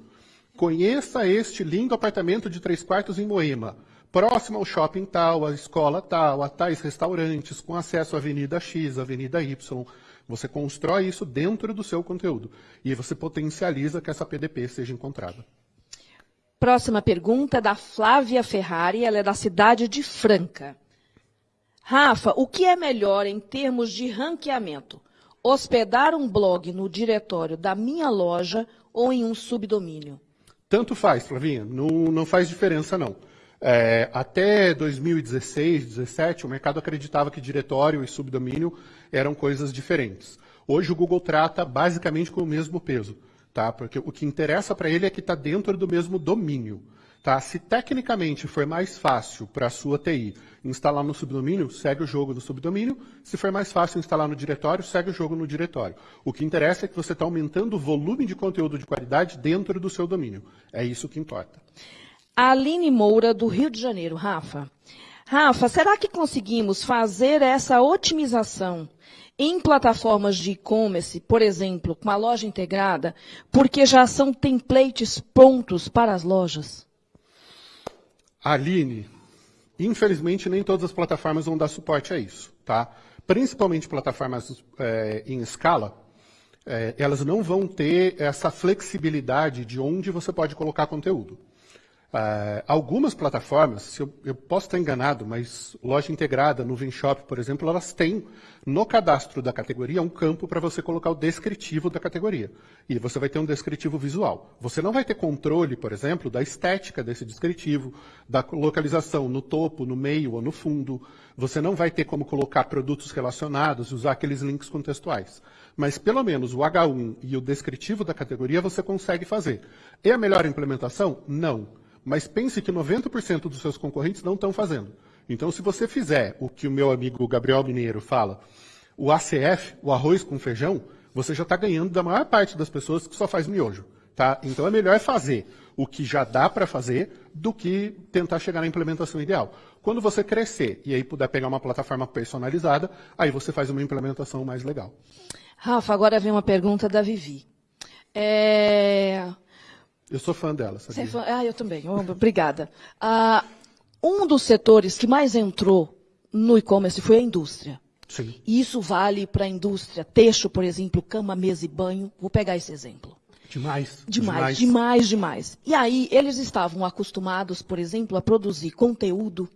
Conheça este lindo apartamento de três quartos em Moema, próximo ao shopping tal, à escola tal, a tais restaurantes, com acesso à Avenida X, Avenida Y. Você constrói isso dentro do seu conteúdo. E você potencializa que essa PDP seja encontrada. Próxima pergunta é da Flávia Ferrari, ela é da cidade de Franca. Rafa, o que é melhor em termos de ranqueamento? Hospedar um blog no diretório da minha loja ou em um subdomínio? Tanto faz, Flavinha, não, não faz diferença não. É, até 2016, 2017, o mercado acreditava que diretório e subdomínio eram coisas diferentes. Hoje o Google trata basicamente com o mesmo peso, tá? Porque o que interessa para ele é que está dentro do mesmo domínio. Tá? Se tecnicamente for mais fácil para a sua TI instalar no subdomínio, segue o jogo no subdomínio. Se for mais fácil instalar no diretório, segue o jogo no diretório. O que interessa é que você está aumentando o volume de conteúdo de qualidade dentro do seu domínio. É isso que importa. Aline Moura, do Rio de Janeiro. Rafa, Rafa, será que conseguimos fazer essa otimização em plataformas de e-commerce, por exemplo, com a loja integrada, porque já são templates prontos para as lojas? Aline, infelizmente nem todas as plataformas vão dar suporte a isso, tá? Principalmente plataformas é, em escala, é, elas não vão ter essa flexibilidade de onde você pode colocar conteúdo. É, algumas plataformas, eu, eu posso estar enganado, mas loja integrada, nuvem shop, por exemplo, elas têm no cadastro da categoria um campo para você colocar o descritivo da categoria. E você vai ter um descritivo visual. Você não vai ter controle, por exemplo, da estética desse descritivo, da localização no topo, no meio ou no fundo. Você não vai ter como colocar produtos relacionados, usar aqueles links contextuais. Mas pelo menos o H1 e o descritivo da categoria você consegue fazer. É a melhor implementação? Não. Mas pense que 90% dos seus concorrentes não estão fazendo. Então, se você fizer o que o meu amigo Gabriel Mineiro fala, o ACF, o arroz com feijão, você já está ganhando da maior parte das pessoas que só faz miojo. Tá? Então, é melhor fazer o que já dá para fazer do que tentar chegar na implementação ideal. Quando você crescer e aí puder pegar uma plataforma personalizada, aí você faz uma implementação mais legal. Rafa, agora vem uma pergunta da Vivi. É, Eu sou fã dela, Você sabia? é fã- Ah, eu também. Obrigada. Ah, um dos setores que mais entrou no e-commerce foi a indústria. Sim. E isso vale para a indústria texto, por exemplo, cama, mesa e banho. Vou pegar esse exemplo. Demais. Demais, demais, demais. E aí, eles estavam acostumados, por exemplo, a produzir conteúdo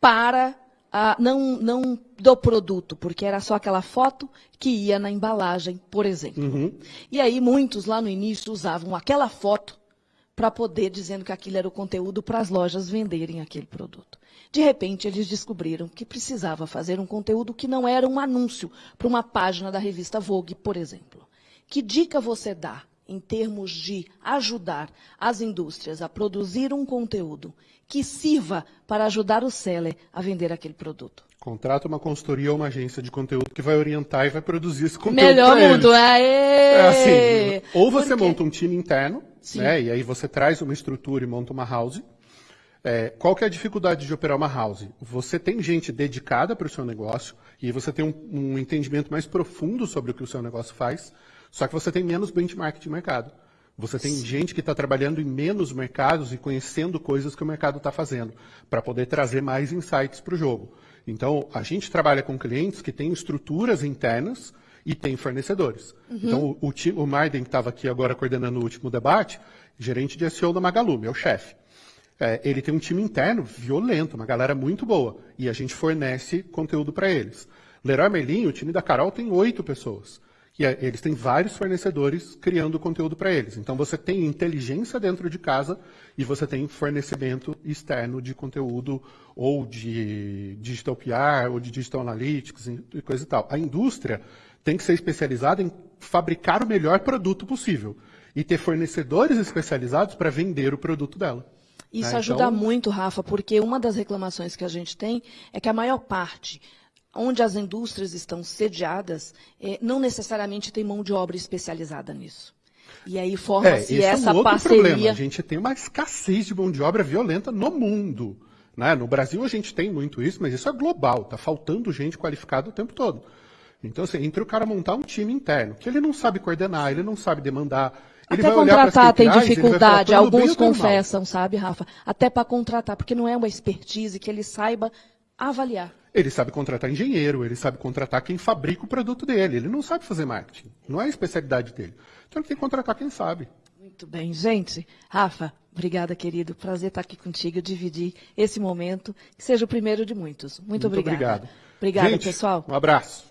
para ah, não, não do produto, porque era só aquela foto que ia na embalagem, por exemplo. Uhum. E aí, muitos lá no início usavam aquela foto para poder dizendo que aquilo era o conteúdo para as lojas venderem aquele produto. De repente, eles descobriram que precisava fazer um conteúdo que não era um anúncio para uma página da revista Vogue, por exemplo. Que dica você dá em termos de ajudar as indústrias a produzir um conteúdo que sirva para ajudar o seller a vender aquele produto? Contrata uma consultoria ou uma agência de conteúdo que vai orientar e vai produzir esse conteúdo. Melhor mundo, aê! É assim, ou você monta um time interno, Sim. né, e aí você traz uma estrutura e monta uma house, É, qual que é a dificuldade de operar uma house? Você tem gente dedicada para o seu negócio e você tem um, um, entendimento mais profundo sobre o que o seu negócio faz, só que você tem menos benchmark de mercado. Você tem Sim. gente que está trabalhando em menos mercados e conhecendo coisas que o mercado está fazendo, para poder trazer mais insights para o jogo. Então, a gente trabalha com clientes que têm estruturas internas e têm fornecedores. Uhum. Então, o, o, o Maiden, que estava aqui agora coordenando o último debate, gerente de SEO da Magalu, meu chefe. É, ele tem um time interno violento, uma galera muito boa. E a gente fornece conteúdo para eles. Leroy Merlin, o time da Carol, tem oito pessoas. E é, eles têm vários fornecedores criando conteúdo para eles. Então você tem inteligência dentro de casa e você tem fornecimento externo de conteúdo ou de digital PR ou de digital analytics e coisa e tal. A indústria tem que ser especializada em fabricar o melhor produto possível e ter fornecedores especializados para vender o produto dela. Isso né? ajuda então... muito, Rafa, porque uma das reclamações que a gente tem é que a maior parte onde as indústrias estão sediadas, é, não necessariamente tem mão de obra especializada nisso. E aí forma-se é, essa é um parceria. Problema. A gente tem uma escassez de mão de obra violenta no mundo. Né? No Brasil a gente tem muito isso, mas isso é global. Está faltando gente qualificada o tempo todo. Então, assim, entre o cara montar um time interno, que ele não sabe coordenar, ele não sabe demandar, ele Até contratar tem dificuldade, falar, alguns confessam, sabe, Rafa? Até para contratar, porque não é uma expertise que ele saiba avaliar. Ele sabe contratar engenheiro, ele sabe contratar quem fabrica o produto dele. Ele não sabe fazer marketing. Não é a especialidade dele. Então ele tem que contratar quem sabe. Muito bem, gente. Rafa, obrigada, querido. Prazer estar aqui contigo, dividir esse momento, que seja o primeiro de muitos. Muito, Muito obrigada. Obrigado. Obrigada, gente, pessoal. Um abraço.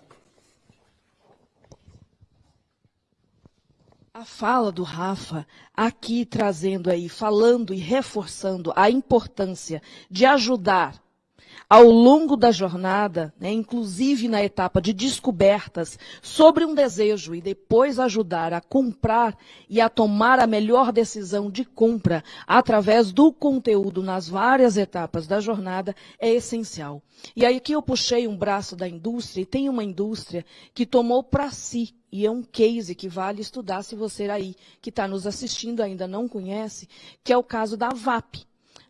A fala do Rafa aqui trazendo aí, falando e reforçando a importância de ajudar ao longo da jornada, né, inclusive na etapa de descobertas sobre um desejo e depois ajudar a comprar e a tomar a melhor decisão de compra através do conteúdo nas várias etapas da jornada é essencial. E aí que eu puxei um braço da indústria e tem uma indústria que tomou para si e é um case que vale estudar se você aí que está nos assistindo ainda não conhece, que é o caso da VAP.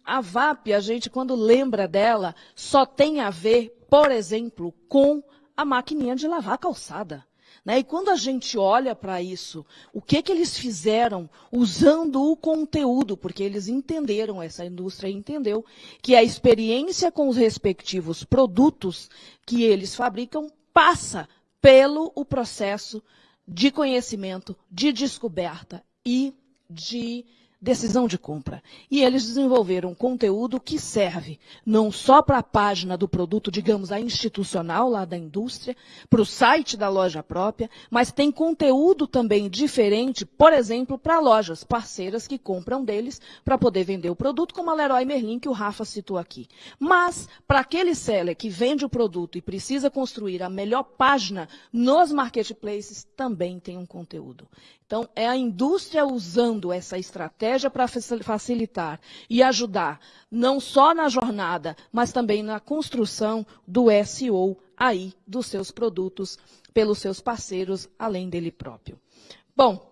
A VAP, a gente, quando lembra dela, só tem a ver, por exemplo, com a maquininha de lavar calçada. Né? E quando a gente olha para isso, o que, que eles fizeram usando o conteúdo, porque eles entenderam, essa indústria entendeu, que a experiência com os respectivos produtos que eles fabricam passa pelo o processo de conhecimento, de descoberta e de decisão de compra. E eles desenvolveram conteúdo que serve não só para a página do produto, digamos, a institucional lá da indústria, para o site da loja própria, mas tem conteúdo também diferente, por exemplo, para lojas parceiras que compram deles para poder vender o produto, como a Leroy Merlin, que o Rafa citou aqui. Mas, para aquele seller que vende o produto e precisa construir a melhor página nos marketplaces, também tem um conteúdo. Então, é a indústria usando essa estratégia para facilitar e ajudar, não só na jornada, mas também na construção do SEO aí dos seus produtos pelos seus parceiros, além dele próprio. Bom,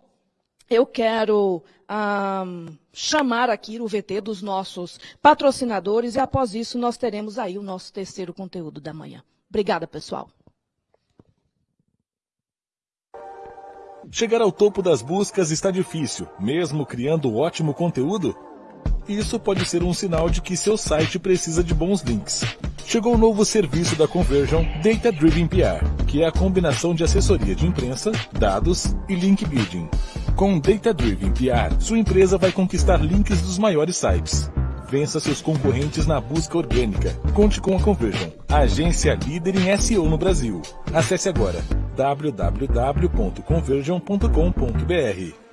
eu quero um, chamar aqui o VT dos nossos patrocinadores e após isso nós teremos aí o nosso terceiro conteúdo da manhã. Obrigada, pessoal. Chegar ao topo das buscas está difícil, mesmo criando ótimo conteúdo? Isso pode ser um sinal de que seu site precisa de bons links. Chegou o novo serviço da Conversion Data Driven PR, que é a combinação de assessoria de imprensa, dados e link building. Com Data Driven PR, sua empresa vai conquistar links dos maiores sites. Vença seus concorrentes na busca orgânica. Conte com a Conversion, a agência líder em SEO no Brasil. Acesse agora www.conversion.com.br.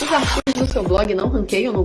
Os artigos do seu blog não ranqueiam no